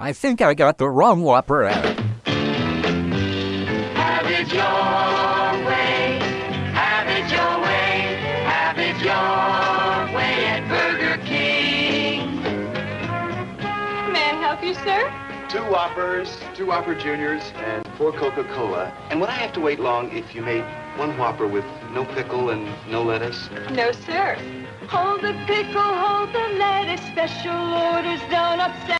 I think I got the wrong Whopper Have it your way. Have it your way. Have it your way at Burger King. May I help you, sir? Two Whoppers, two Whopper Juniors, and four Coca-Cola. And would I have to wait long if you made one Whopper with no pickle and no lettuce? No, sir. Hold the pickle, hold the lettuce. Special orders don't upset.